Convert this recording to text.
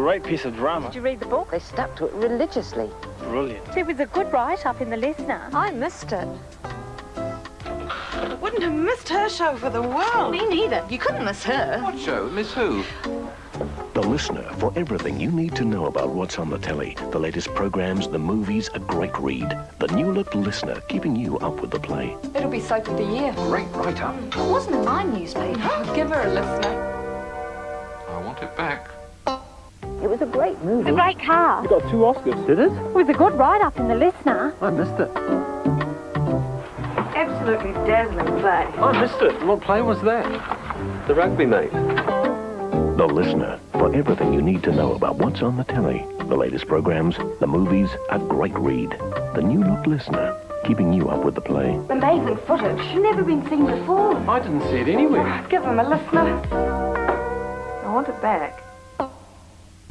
great piece of drama. Did you read the book? They stuck to it religiously. Brilliant. It was a good write-up in the Listener. I missed it. Wouldn't have missed her show for the world. Me neither. You couldn't miss her. What show? Miss who? The Listener for everything you need to know about what's on the telly, the latest programs, the movies, a great read. The new look Listener, keeping you up with the play. It'll be soap of the year. Great write-up. It wasn't in my newspaper. Give her a listener. I want it back. It was a great It's movie. a great car. You got two Oscars. Did it? It was a good write-up in the Listener. I missed it. Absolutely dazzling play. I missed it. What play was that? The rugby mate. The Listener for everything you need to know about what's on the telly, the latest programs, the movies, a great read. The new look Listener, keeping you up with the play. Amazing footage. Never been seen before. I didn't see it anywhere. Give him a listener. I want it back.